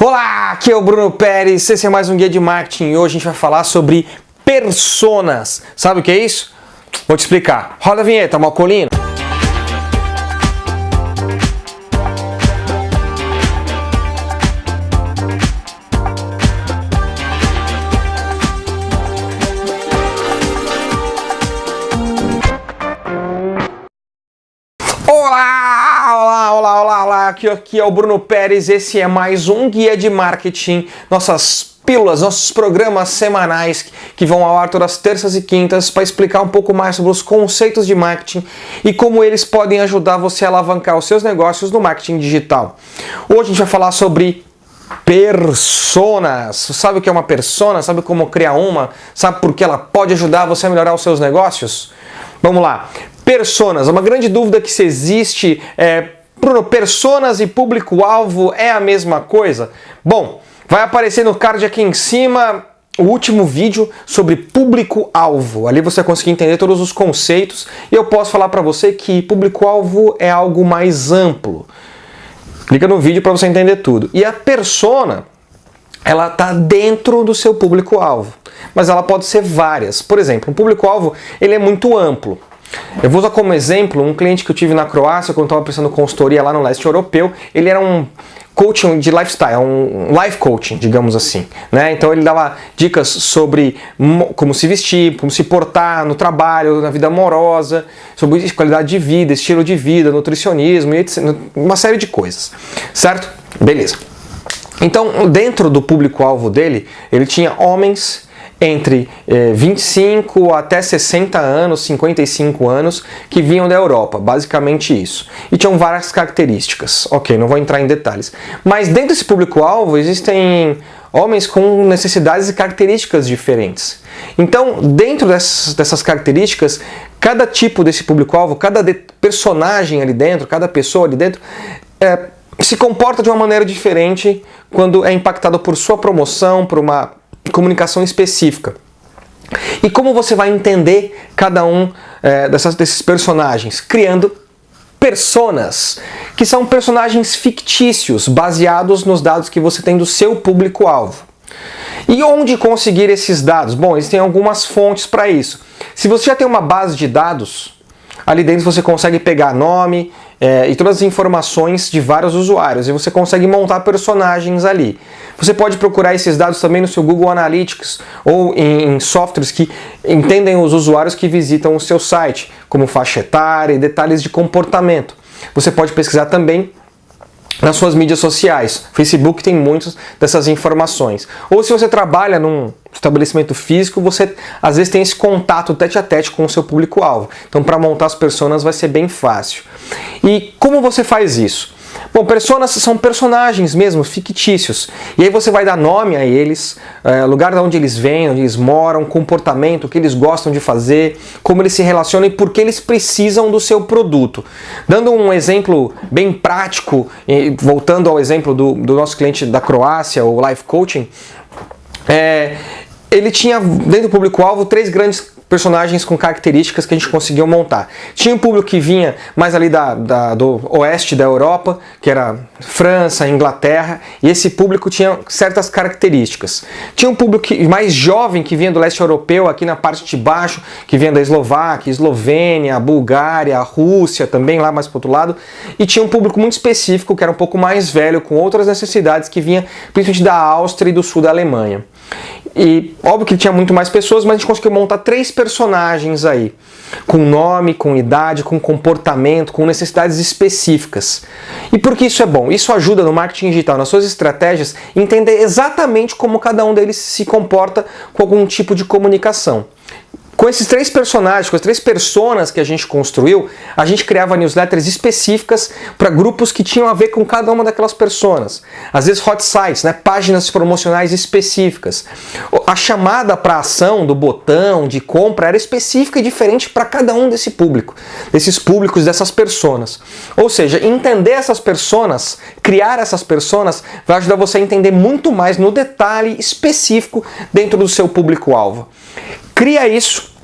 Olá, aqui é o Bruno Pérez, esse é mais um Guia de Marketing e hoje a gente vai falar sobre personas. Sabe o que é isso? Vou te explicar. Roda a vinheta, Malcolino. Aqui, aqui é o Bruno Pérez, esse é mais um Guia de Marketing, nossas pílulas, nossos programas semanais que vão ao ar todas as terças e quintas para explicar um pouco mais sobre os conceitos de marketing e como eles podem ajudar você a alavancar os seus negócios no marketing digital. Hoje a gente vai falar sobre personas. Sabe o que é uma persona? Sabe como criar uma? Sabe por que ela pode ajudar você a melhorar os seus negócios? Vamos lá. Personas, uma grande dúvida que se existe é, Bruno, personas e público-alvo é a mesma coisa? Bom, vai aparecer no card aqui em cima o último vídeo sobre público-alvo. Ali você vai conseguir entender todos os conceitos e eu posso falar para você que público-alvo é algo mais amplo. Clica no vídeo para você entender tudo. E a persona, ela está dentro do seu público-alvo, mas ela pode ser várias. Por exemplo, um público-alvo ele é muito amplo. Eu vou usar como exemplo um cliente que eu tive na Croácia, quando estava prestando consultoria lá no leste europeu. Ele era um coaching de lifestyle, um life coaching, digamos assim. Né? Então ele dava dicas sobre como se vestir, como se portar no trabalho, na vida amorosa, sobre qualidade de vida, estilo de vida, nutricionismo etc, uma série de coisas, certo? Beleza. Então, dentro do público-alvo dele, ele tinha homens entre eh, 25 até 60 anos, 55 anos, que vinham da Europa, basicamente isso. E tinham várias características. Ok, não vou entrar em detalhes. Mas dentro desse público-alvo existem homens com necessidades e características diferentes. Então, dentro dessas, dessas características, cada tipo desse público-alvo, cada personagem ali dentro, cada pessoa ali dentro, é, se comporta de uma maneira diferente quando é impactado por sua promoção, por uma comunicação específica. E como você vai entender cada um é, dessas, desses personagens? Criando personas, que são personagens fictícios, baseados nos dados que você tem do seu público-alvo. E onde conseguir esses dados? Bom, existem algumas fontes para isso. Se você já tem uma base de dados, ali dentro você consegue pegar nome, é, e todas as informações de vários usuários e você consegue montar personagens ali. Você pode procurar esses dados também no seu Google Analytics ou em, softwares que entendem os usuários que visitam o seu site, como faixa etária e detalhes de comportamento. Você pode pesquisar também nas suas mídias sociais. Facebook tem muitas dessas informações. Ou se você trabalha num estabelecimento físico, você às vezes tem esse contato tete a tete com o seu público-alvo. Então para montar as personas vai ser bem fácil. E como você faz isso? Bom, personas são personagens mesmo, fictícios. E aí você vai dar nome a eles, é, lugar de onde eles vêm, onde eles moram, comportamento, o que eles gostam de fazer, como eles se relacionam e por que eles precisam do seu produto. Dando um exemplo bem prático, voltando ao exemplo do, do nosso cliente da Croácia, o Life Coaching, é, ele tinha dentro do público-alvo três grandes personagens com características que a gente conseguiu montar. Tinha um público que vinha mais ali da, da, do oeste da Europa, que era França, Inglaterra, e esse público tinha certas características. Tinha um público que, mais jovem que vinha do leste europeu, aqui na parte de baixo, que vinha da Eslováquia, Eslovênia, Bulgária, Rússia, também lá mais para outro lado, e tinha um público muito específico, que era um pouco mais velho, com outras necessidades, que vinha principalmente da Áustria e do sul da Alemanha. E óbvio que tinha muito mais pessoas, mas a gente conseguiu montar três personagens aí. Com nome, com idade, com comportamento, com necessidades específicas. E por que isso é bom? Isso ajuda no marketing digital, nas suas estratégias, entender exatamente como cada um deles se comporta com algum tipo de comunicação. Com esses três personagens, com as três personas que a gente construiu, a gente criava newsletters específicas para grupos que tinham a ver com cada uma daquelas personas. Às vezes hot sites, né, páginas promocionais específicas. A chamada para ação do botão de compra era específica e diferente para cada um desse público, desses públicos, dessas personas. Ou seja, entender essas personas, criar essas personas, vai ajudar você a entender muito mais no detalhe específico dentro do seu público-alvo. Cria isso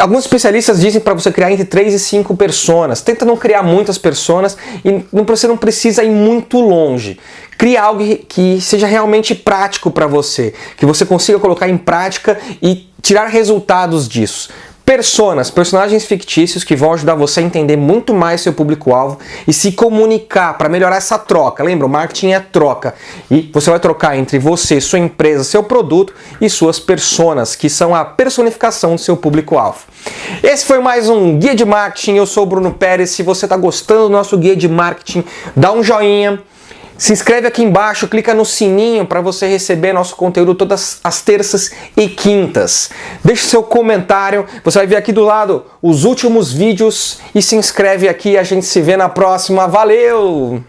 Alguns especialistas dizem para você criar entre 3 e 5 personas. Tenta não criar muitas personas e você não precisa ir muito longe. Crie algo que seja realmente prático para você, que você consiga colocar em prática e tirar resultados disso. Personas, personagens fictícios que vão ajudar você a entender muito mais seu público-alvo e se comunicar para melhorar essa troca. Lembra, o marketing é troca. E você vai trocar entre você, sua empresa, seu produto e suas personas, que são a personificação do seu público-alvo. Esse foi mais um Guia de Marketing. Eu sou o Bruno Pérez. Se você está gostando do nosso Guia de Marketing, dá um joinha se inscreve aqui embaixo, clica no sininho para você receber nosso conteúdo todas as terças e quintas. Deixe seu comentário, você vai ver aqui do lado os últimos vídeos e se inscreve aqui, a gente se vê na próxima. Valeu!